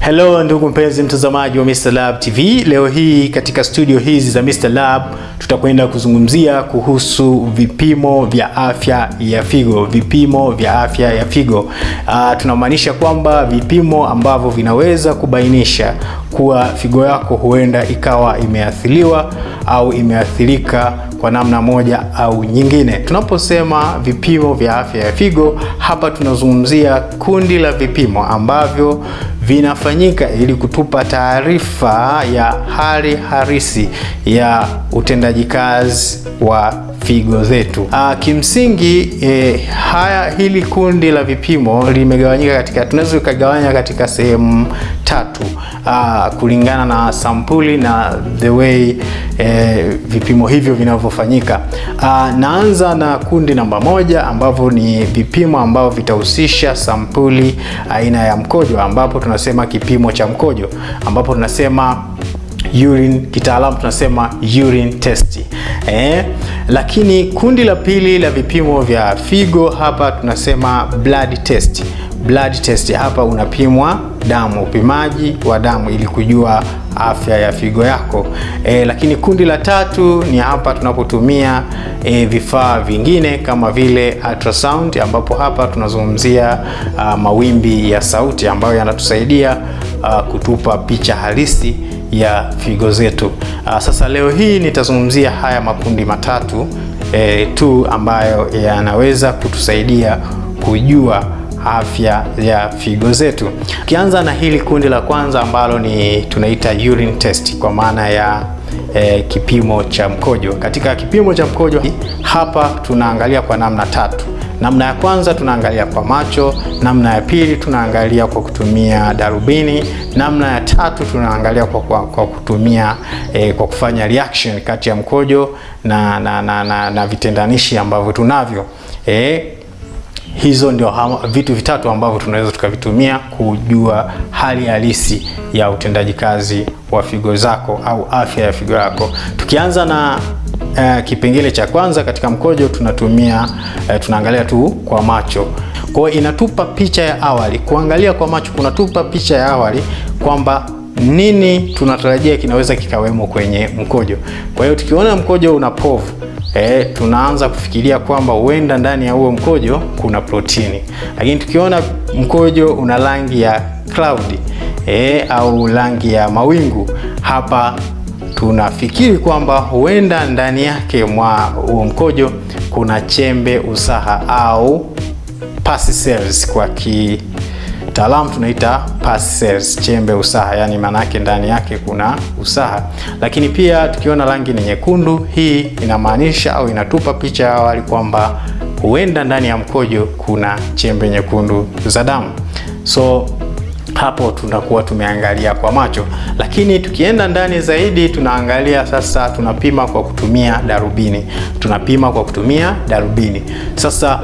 Hello ndugu mpenzi mtazamaji wa Mr. Lab TV. Leo hii katika studio hizi za Mr. Lab tutakwenda kuzungumzia kuhusu vipimo vya afya ya figo. Vipimo vya afya ya figo uh, tunamaanisha kwamba vipimo ambavyo vinaweza kubainisha kuwa figo yako huenda ikawa imeathiriwa au imeathirika kwa namna moja au nyingine. Tunaposema vipimo vya afya ya figo, hapa tunazungumzia kundi la vipimo ambavyo vinafanyika ili kutupa taarifa ya hali harisi ya utendaji kazi wa figo zetu. Aa, kimsingi e, haya hili kundi la vipimo limegawanyika katika, tunaweza kugawanya katika sehemu tatu aa, kulingana na sampuli na the way e, vipimo hivyo vinavyofanyika. Naanza na kundi namba moja ambavyo ni vipimo ambavyo vitahusisha sampuli aina ya mkojo, ambapo tunasema kipimo cha mkojo, ambapo tunasema urine, kitaalamu tunasema urine test. Eh, lakini kundi la pili la vipimo vya figo hapa tunasema blood test. Blood test hapa unapimwa damu, upimaji wa damu ili kujua afya ya figo yako. E, lakini kundi la tatu ni hapa tunapotumia e, vifaa vingine kama vile ultrasound, ambapo hapa tunazungumzia uh, mawimbi ya sauti ambayo yanatusaidia uh, kutupa picha halisi ya figo zetu. Uh, sasa leo hii nitazungumzia haya makundi matatu eh, tu ambayo yanaweza kutusaidia kujua afya ya figo zetu. Ukianza na hili kundi la kwanza ambalo ni tunaita urine test kwa maana ya e, kipimo cha mkojo. Katika kipimo cha mkojo hapa tunaangalia kwa namna tatu. Namna ya kwanza tunaangalia kwa macho, namna ya pili tunaangalia kwa kutumia darubini, namna ya tatu tunaangalia kwa, kwa, kwa kutumia eh, kwa kufanya reaction kati ya mkojo na, na, na, na, na vitendanishi ambavyo tunavyo eh, hizo ndio vitu vitatu ambavyo tunaweza tukavitumia kujua hali halisi ya utendaji kazi wa figo zako au afya ya figo yako. Tukianza na uh, kipengele cha kwanza katika mkojo tunatumia uh, tunaangalia tu kwa macho. Kwa inatupa picha ya awali. Kuangalia kwa macho kunatupa picha ya awali kwamba nini tunatarajia kinaweza kikawemo kwenye mkojo. Kwa hiyo tukiona mkojo una povu E, tunaanza kufikiria kwamba huenda ndani ya huo mkojo kuna protini, lakini tukiona mkojo una rangi ya cloud e, au rangi ya mawingu, hapa tunafikiri kwamba huenda ndani yake mwa huo mkojo kuna chembe usaha au pasi cells kwa ki taalamu tunaita pasi cells, chembe usaha, yani maana yake ndani yake kuna usaha. Lakini pia tukiona rangi ni nyekundu, hii inamaanisha au inatupa picha ya awali kwamba huenda ndani ya mkojo kuna chembe nyekundu za damu. So hapo tunakuwa tumeangalia kwa macho, lakini tukienda ndani zaidi tunaangalia sasa, tunapima kwa kutumia darubini, tunapima kwa kutumia darubini. Sasa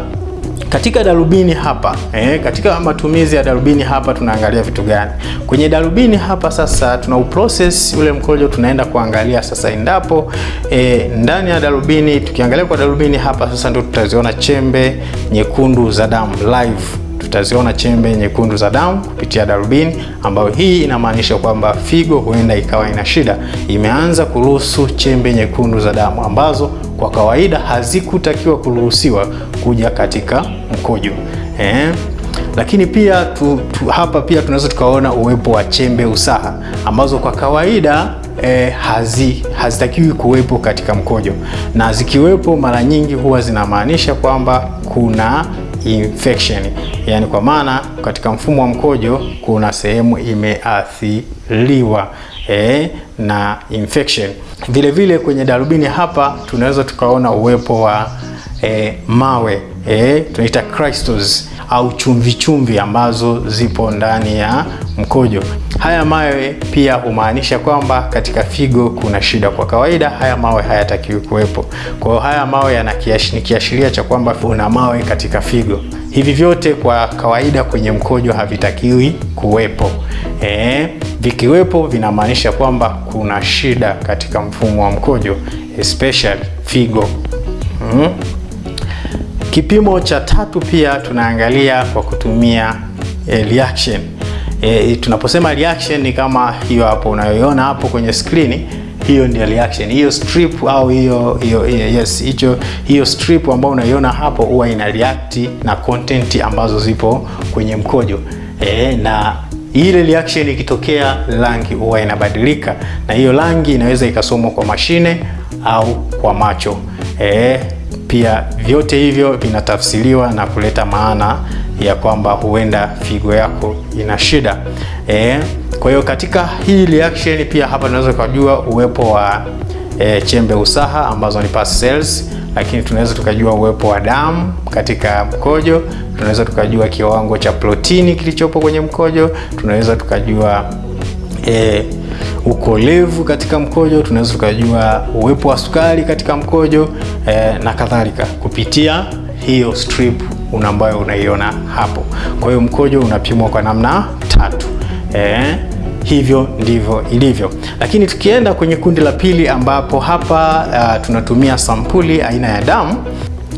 katika darubini hapa eh, katika matumizi ya darubini hapa tunaangalia vitu gani? Kwenye darubini hapa sasa tuna uprocess ule mkojo, tunaenda kuangalia sasa endapo eh, ndani ya darubini, tukiangalia kwa darubini hapa sasa ndio tutaziona chembe nyekundu za damu live tutaziona chembe nyekundu za damu kupitia darubini, ambayo hii inamaanisha kwamba figo huenda ikawa ina shida, imeanza kuruhusu chembe nyekundu za damu ambazo kwa kawaida hazikutakiwa kuruhusiwa kuja katika mkojo eh. Lakini pia tu, tu, hapa pia tunaweza tukaona uwepo wa chembe usaha ambazo kwa kawaida eh, hazi hazitakiwi kuwepo katika mkojo, na zikiwepo mara nyingi huwa zinamaanisha kwamba kuna infection, yani kwa maana katika mfumo wa mkojo kuna sehemu imeathiriwa e, na infection. Vile vile kwenye darubini hapa tunaweza tukaona uwepo wa e, mawe eh, tunaita crystals au chumvi chumvi ambazo zipo ndani ya mkojo. Haya mawe pia humaanisha kwamba katika figo kuna shida. Kwa kawaida haya mawe hayatakiwi kuwepo. Kwa hiyo haya mawe ni kiashiria cha kwamba una mawe katika figo. Hivi vyote kwa kawaida kwenye mkojo havitakiwi kuwepo. E, vikiwepo vinamaanisha kwamba kuna shida katika mfumo wa mkojo especially figo. mm. Kipimo cha tatu pia tunaangalia kwa kutumia eh, reaction. E, tunaposema reaction ni kama hiyo hapo unayoiona hapo kwenye skrini, hiyo ndio reaction. Hiyo strip au hiyo hiyo yes, hicho hiyo strip ambayo unaiona hapo huwa ina react na content ambazo zipo kwenye mkojo e, na ile reaction ikitokea, rangi huwa inabadilika, na hiyo rangi inaweza ikasomwa kwa mashine au kwa macho e, pia vyote hivyo vinatafsiriwa na kuleta maana ya kwamba huenda figo yako ina shida e. Kwa hiyo katika hii reaction pia hapa tunaweza kujua uwepo wa e, chembe usaha ambazo ni pus cells, lakini tunaweza tukajua uwepo wa damu katika mkojo, tunaweza tukajua kiwango cha protini kilichopo kwenye mkojo, tunaweza tukajua e, ukolevu katika mkojo, tunaweza tukajua uwepo wa sukari katika mkojo e, na kadhalika kupitia hiyo strip una ambayo unaiona hapo. Kwa hiyo mkojo unapimwa kwa namna tatu e, hivyo ndivyo ilivyo. Lakini tukienda kwenye kundi la pili, ambapo hapa uh, tunatumia sampuli aina ya damu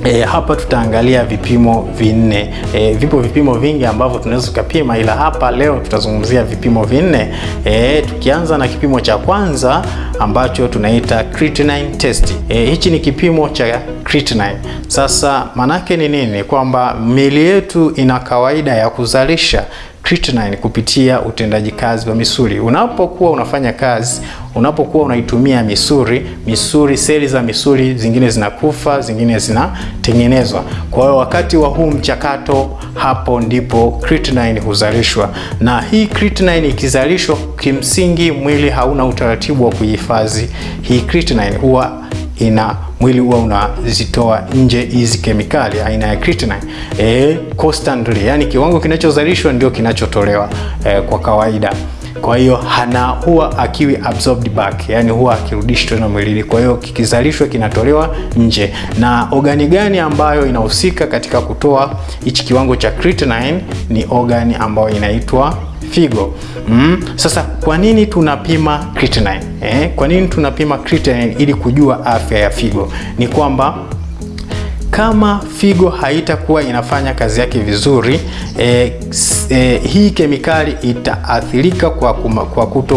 E, hapa tutaangalia vipimo vinne. E, vipo vipimo vingi ambavyo tunaweza tukapima, ila hapa leo tutazungumzia vipimo vinne. E, tukianza na kipimo cha kwanza ambacho tunaita creatinine test. E, hichi ni kipimo cha creatinine. Sasa manake ni nini? Kwamba mili yetu ina kawaida ya kuzalisha creatinine kupitia utendaji kazi wa misuli. Unapokuwa unafanya kazi, unapokuwa unaitumia misuli, misuli, seli za misuli zingine zinakufa, zingine zinatengenezwa. Kwa hiyo wakati wa huu mchakato, hapo ndipo creatinine huzalishwa, na hii creatinine ikizalishwa, kimsingi mwili hauna utaratibu wa kuhifadhi hii creatinine, huwa ina mwili huwa unazitoa nje hizi kemikali aina ya creatinine e, constantly, yani kiwango kinachozalishwa ndio kinachotolewa e, kwa kawaida. Kwa hiyo hana huwa akiwi absorbed back, yani huwa akirudishwa tena mwilini. Kwa hiyo kikizalishwa kinatolewa nje. Na ogani gani ambayo inahusika katika kutoa hichi kiwango cha creatinine? Ni ogani ambayo inaitwa figo. Mm. Sasa kwa nini tunapima creatinine? Eh, kwa nini tunapima creatinine ili kujua afya ya figo? Ni kwamba kama figo haitakuwa inafanya kazi yake vizuri eh, eh, hii kemikali itaathirika kwa, kuma, kwa kuto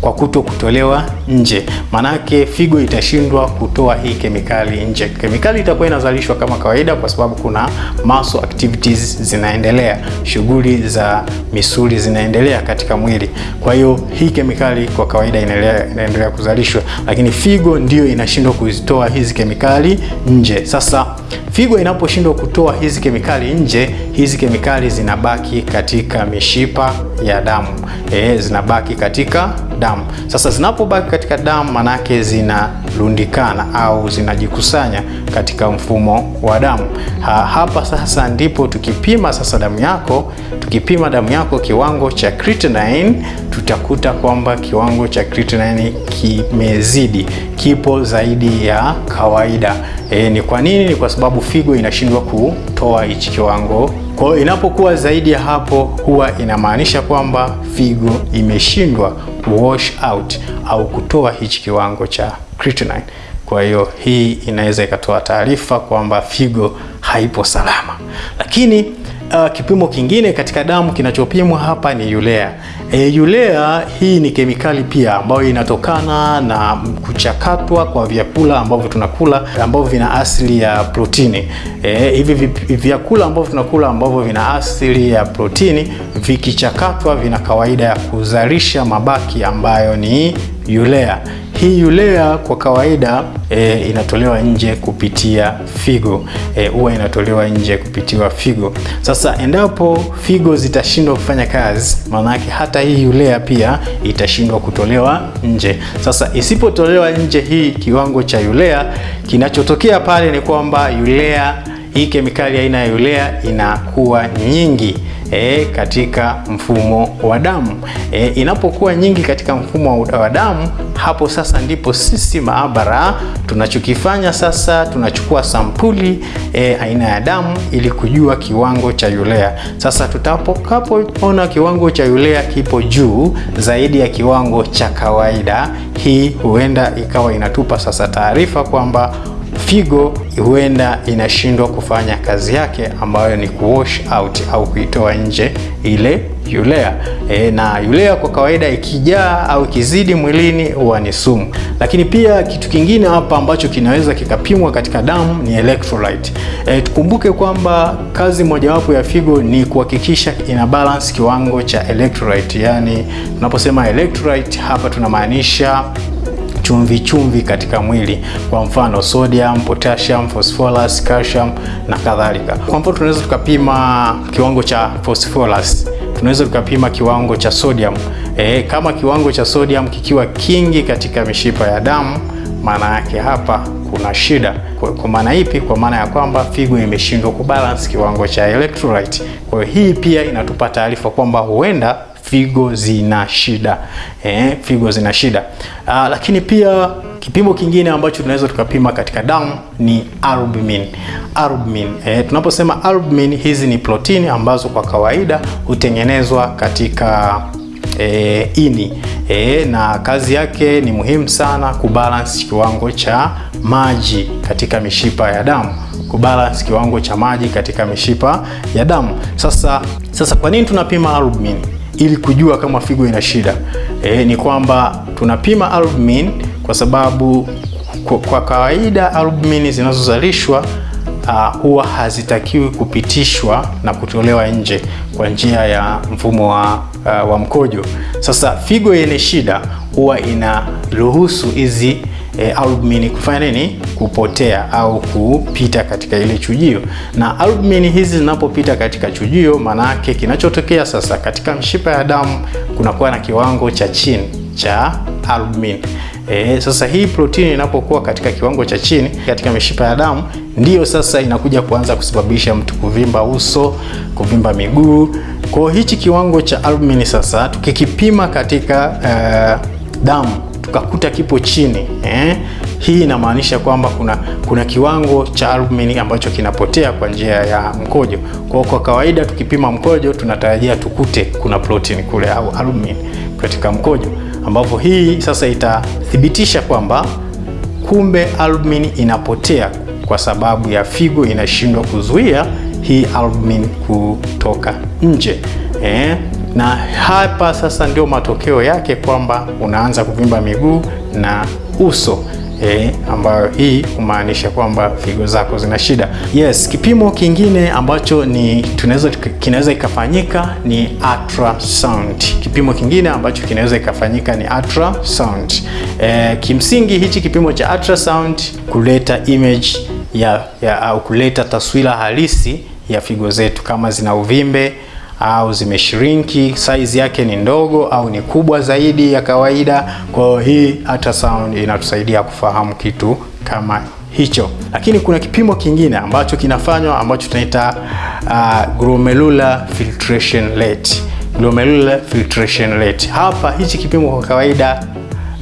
kwa kuto kutolewa nje. Manake figo itashindwa kutoa hii kemikali nje. Kemikali itakuwa inazalishwa kama kawaida, kwa sababu kuna muscle activities zinaendelea, shughuli za misuli zinaendelea katika mwili. Kwa hiyo hii kemikali kwa kawaida inaendelea, inaendelea kuzalishwa, lakini figo ndiyo inashindwa kuzitoa hizi kemikali nje. Sasa figo inaposhindwa kutoa hizi kemikali nje, hizi kemikali zinabaki katika mishipa ya damu e, zinabaki katika damu. Sasa zinapobaki katika damu, manake zinarundikana au zinajikusanya katika mfumo wa damu. Ha, hapa sasa ndipo tukipima sasa damu yako, tukipima damu yako kiwango cha creatinine, tutakuta kwamba kiwango cha creatinine kimezidi, kipo zaidi ya kawaida. E, ni kwa nini? Ni kwa sababu figo inashindwa kutoa hichi kiwango kwa inapokuwa zaidi ya hapo, huwa inamaanisha kwamba figo imeshindwa wash out au kutoa hichi kiwango cha creatinine. Kwa hiyo hii inaweza ikatoa taarifa kwamba figo haipo salama. Lakini uh, kipimo kingine katika damu kinachopimwa hapa ni urea. E, urea hii ni kemikali pia ambayo inatokana na kuchakatwa kwa vyakula ambavyo tunakula ambavyo vina asili ya protini. E, hivi vyakula ambavyo tunakula ambavyo vina asili ya protini vikichakatwa vina kawaida ya kuzalisha mabaki ambayo ni urea. Hii urea kwa kawaida e, inatolewa nje kupitia figo huwa e, inatolewa nje kupitia figo. Sasa endapo figo zitashindwa kufanya kazi, maanake hata hii urea pia itashindwa kutolewa nje. Sasa isipotolewa nje hii kiwango cha urea, kinachotokea pale ni kwamba urea, hii kemikali aina ya urea inakuwa nyingi E, katika mfumo wa damu e, inapokuwa nyingi katika mfumo wa damu, hapo sasa ndipo sisi maabara tunachokifanya sasa, tunachukua sampuli e, aina ya damu ili kujua kiwango cha urea. Sasa tutakapoona kiwango cha urea kipo juu zaidi ya kiwango cha kawaida, hii huenda ikawa inatupa sasa taarifa kwamba figo huenda inashindwa kufanya kazi yake ambayo ni kuwash out au kuitoa nje ile urea e, na urea kwa kawaida ikijaa au ikizidi mwilini huwa ni sumu. Lakini pia kitu kingine hapa ambacho kinaweza kikapimwa katika damu ni electrolyte. E, tukumbuke kwamba kazi mojawapo ya figo ni kuhakikisha ina balance kiwango cha electrolyte. Yani tunaposema electrolyte hapa tunamaanisha chumvi chumvi katika mwili, kwa mfano sodium, potassium, phosphorus, calcium na kadhalika. Kwa mfano tunaweza tukapima kiwango cha phosphorus, tunaweza tukapima kiwango cha sodium. E, kama kiwango cha sodium kikiwa kingi katika mishipa ya damu, maana yake hapa kuna shida. Kwa, maana ipi? Kwa maana ya kwamba figo imeshindwa kubalance kiwango cha electrolyte. Kwa hiyo hii pia inatupa taarifa kwamba huenda figo zina shida eh, figo zina shida. uh, lakini pia kipimo kingine ambacho tunaweza tukapima katika damu ni albumin. Albumin eh, tunaposema albumin, hizi ni protini ambazo kwa kawaida hutengenezwa katika E, ini e, na kazi yake ni muhimu sana kubalance kiwango cha maji katika mishipa ya damu, kubalance kiwango cha maji katika mishipa ya damu. Sasa, sasa kwa nini tunapima albumin? Ili kujua kama figo ina shida e, ni kwamba tunapima albumin kwa sababu kwa, kwa kawaida albumin zinazozalishwa Uh, huwa hazitakiwi kupitishwa na kutolewa nje kwa njia ya mfumo wa, uh, wa mkojo. Sasa figo yenye shida huwa inaruhusu hizi e, albumin kufanya nini? Kupotea au kupita katika ile chujio, na albumin hizi zinapopita katika chujio, maana yake kinachotokea sasa katika mshipa ya damu kunakuwa na kiwango cha chini cha albumin. E, sasa hii protini inapokuwa katika kiwango cha chini katika mishipa ya damu ndiyo sasa inakuja kuanza kusababisha mtu kuvimba uso, kuvimba miguu. Kwa hichi kiwango cha albumin sasa tukikipima katika uh, damu tukakuta kipo chini eh, hii inamaanisha kwamba kuna kuna kiwango cha albumin ambacho kinapotea kwa njia ya mkojo. Kwa kwa kawaida tukipima mkojo tunatarajia tukute kuna protein kule au albumin katika mkojo ambapo hii sasa itathibitisha kwamba kumbe albumin inapotea kwa sababu ya figo inashindwa kuzuia hii albumin kutoka nje eh. Na hapa sasa ndio matokeo yake kwamba unaanza kuvimba miguu na uso eh, ambayo hii kumaanisha kwamba figo zako zina shida. Yes, kipimo kingine ambacho ni tunaweza kinaweza ikafanyika ni ultrasound. Kipimo kingine ambacho kinaweza ikafanyika ni ultrasound. Eh, kimsingi hichi kipimo cha ultrasound kuleta image ya, ya au kuleta taswira halisi ya figo zetu kama zina uvimbe au zimeshrinki, size yake ni ndogo au ni kubwa zaidi ya kawaida. Kwa hiyo hii ultrasound inatusaidia kufahamu kitu kama hicho, lakini kuna kipimo kingine ambacho kinafanywa ambacho tunaita uh, glomerular filtration rate. Glomerular filtration rate. Hapa hichi kipimo kwa kawaida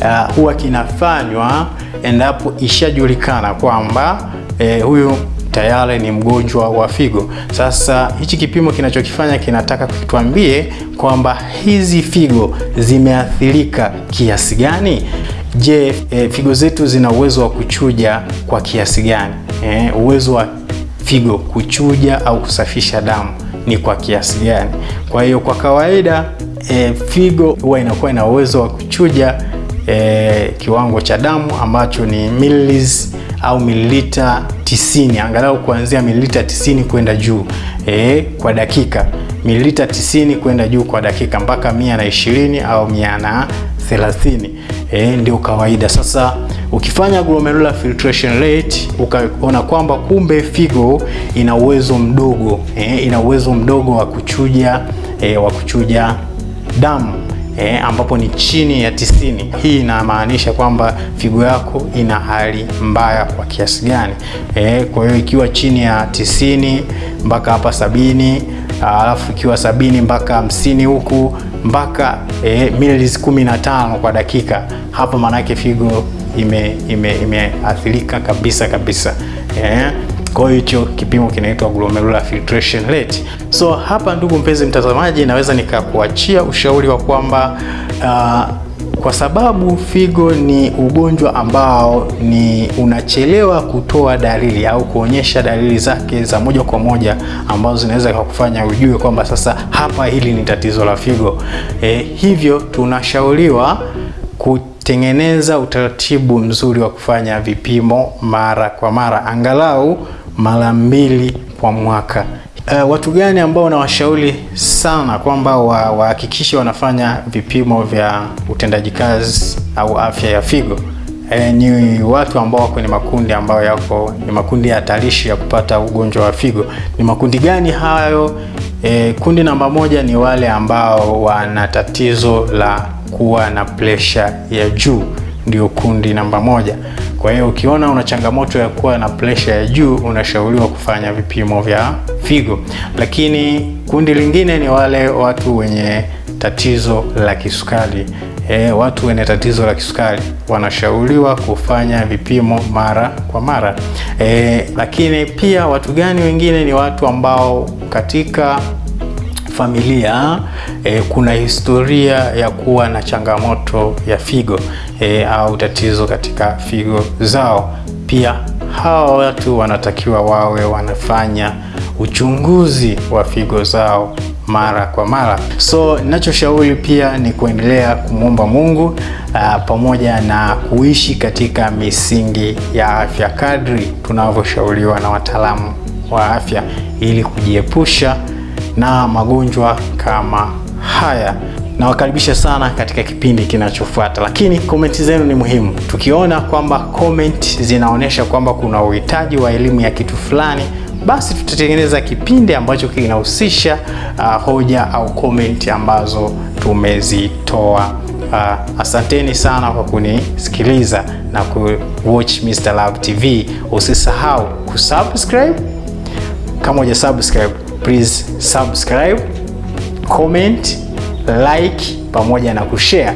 uh, huwa kinafanywa endapo ishajulikana kwamba eh, huyu tayari ni mgonjwa wa figo. Sasa hichi kipimo kinachokifanya kinataka kutuambie kwamba hizi figo zimeathirika kiasi gani. Je, e, figo zetu zina uwezo wa kuchuja kwa kiasi gani? E, uwezo wa figo kuchuja au kusafisha damu ni kwa kiasi gani? Kwa hiyo kwa kawaida e, figo huwa inakuwa ina uwezo wa kuchuja e, kiwango cha damu ambacho ni mililiters au mililita 90 angalau kuanzia mililita 90 kwenda juu e, kwa dakika. Mililita 90 kwenda juu kwa dakika mpaka 120 au 130 e, ndio kawaida. Sasa ukifanya glomerular filtration rate ukaona kwamba kumbe figo ina uwezo mdogo e, ina uwezo mdogo wa kuchuja e, wa kuchuja damu E, ambapo ni chini ya tisini. Hii inamaanisha kwamba figo yako ina hali mbaya kwa kiasi gani? E, kwa hiyo ikiwa chini ya tisini mpaka hapa sabini alafu ikiwa sabini mpaka hamsini huku mpaka e, mililita kumi na tano kwa dakika, hapa maanake figo imeathirika ime, ime kabisa kabisa e, kwa hicho kipimo kinaitwa glomerular filtration rate. So hapa, ndugu mpenzi mtazamaji, naweza nikakuachia ushauri wa kwamba uh, kwa sababu figo ni ugonjwa ambao ni unachelewa kutoa dalili au kuonyesha dalili zake za moja kwa moja ambazo zinaweza kukufanya ujue kwamba sasa hapa hili ni tatizo la figo. E, hivyo tunashauriwa kutengeneza utaratibu mzuri wa kufanya vipimo mara kwa mara, angalau mara mbili kwa mwaka. Uh, watu gani ambao nawashauri sana kwamba wahakikishe wa wanafanya vipimo vya utendaji kazi au afya ya figo? E, ni watu ambao wako ni makundi ambayo yako ni makundi hatarishi ya kupata ugonjwa wa figo. Ni makundi gani hayo? E, kundi namba moja ni wale ambao wana tatizo la kuwa na presha ya juu, ndio kundi namba moja. Kwa hiyo ukiona una changamoto ya kuwa na presha ya juu, unashauriwa kufanya vipimo vya figo. Lakini kundi lingine ni wale watu wenye tatizo la kisukari. E, watu wenye tatizo la kisukari wanashauriwa kufanya vipimo mara kwa mara. E, lakini pia watu gani wengine ni watu ambao katika familia e, kuna historia ya kuwa na changamoto ya figo e, au tatizo katika figo zao. Pia hawa watu wanatakiwa wawe wanafanya uchunguzi wa figo zao mara kwa mara. So ninachoshauri pia ni kuendelea kumwomba Mungu uh, pamoja na kuishi katika misingi ya afya kadri tunavyoshauriwa na wataalamu wa afya ili kujiepusha na magonjwa kama haya. Nawakaribisha sana katika kipindi kinachofuata, lakini komenti zenu ni muhimu. Tukiona kwamba comment zinaonyesha kwamba kuna uhitaji wa elimu ya kitu fulani, basi tutatengeneza kipindi ambacho kinahusisha uh, hoja au komenti ambazo tumezitoa. Uh, asanteni sana kwa kunisikiliza na ku watch Mr. Love TV. Usisahau kusubscribe kama uja subscribe please subscribe, comment, like pamoja na kushare.